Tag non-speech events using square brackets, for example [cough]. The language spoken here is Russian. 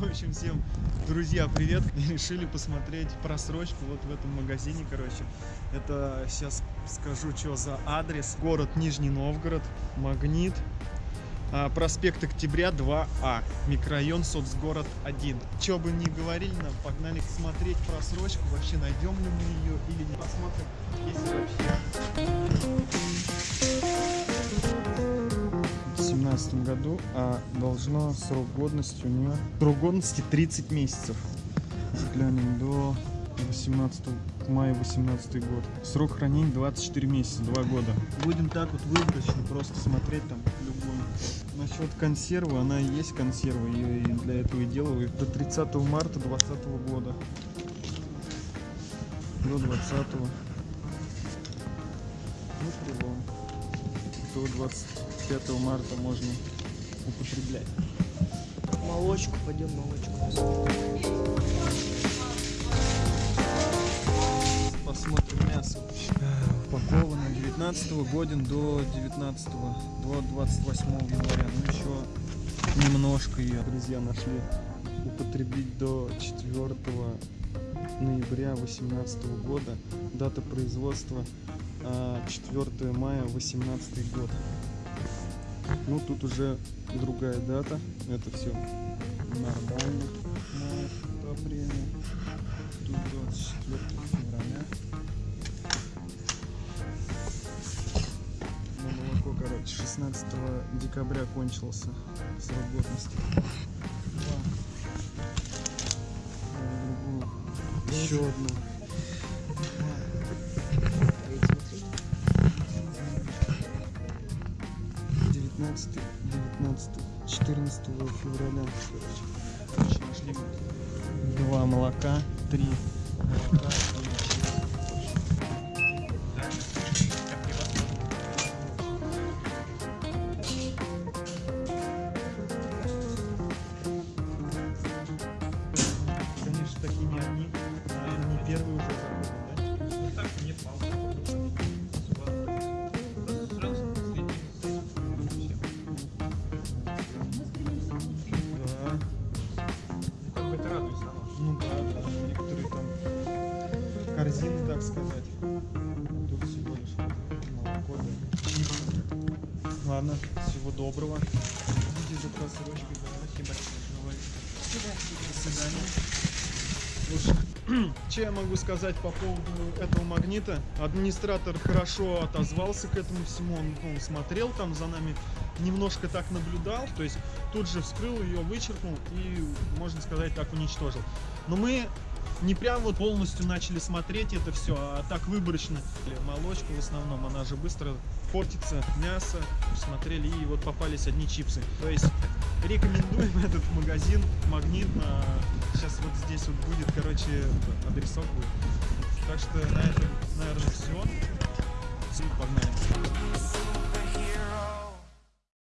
В общем, всем, друзья, привет! [laughs] Решили посмотреть просрочку вот в этом магазине, короче. Это сейчас скажу, что за адрес. Город Нижний Новгород, Магнит, а, проспект Октября 2А, микрорайон Соцгород 1. Что бы ни говорили нам, погнали смотреть просрочку, вообще найдем ли мы ее или не посмотрим, если вообще. В 2017 году, а должно срок годности у нее срок годности 30 месяцев. Глянем до 18 мая 18 год. Срок хранения 24 месяца, 2 года. Будем так вот выборочно просто смотреть там любую. Насчет консервы, она и есть консерва, ее и для этого и делаю. До 30 марта 2020 года. До 20 ну, прилом. До 25 марта можно употреблять. Молочку, пойдем молочку. Посмотрим мясо. Упаковано 19 годен до 19 до 28 января. Ну еще немножко ее, друзья, нашли употребить до 4 ноября 18 года. Дата производства а, 4 мая 18 год. Ну тут уже другая дата. Это все нормально на апреля. Тут 24 февраля. Ну, молоко, короче, 16 декабря кончился срок годности. Еще одна. 19, 19, 14 февраля. Короче, нашли два молока, три молока корзины, так сказать. Тут всего лишь молоко, да. Ладно, всего доброго. Видите, за просрочкой, да, спасибо. До свидания. [clears throat] Что я могу сказать по поводу этого магнита? Администратор хорошо отозвался к этому всему, он ну, смотрел там за нами, немножко так наблюдал, то есть тут же вскрыл ее, вычеркнул и, можно сказать, так уничтожил. Но мы не прям вот полностью начали смотреть это все, а так выборочно. Молочка в основном, она же быстро портится, мясо, смотрели и вот попались одни чипсы. То есть рекомендуем [laughs] этот магазин Магнит. Сейчас вот здесь вот будет, короче, адресок будет. Так что на этом, наверное. Все, погнали.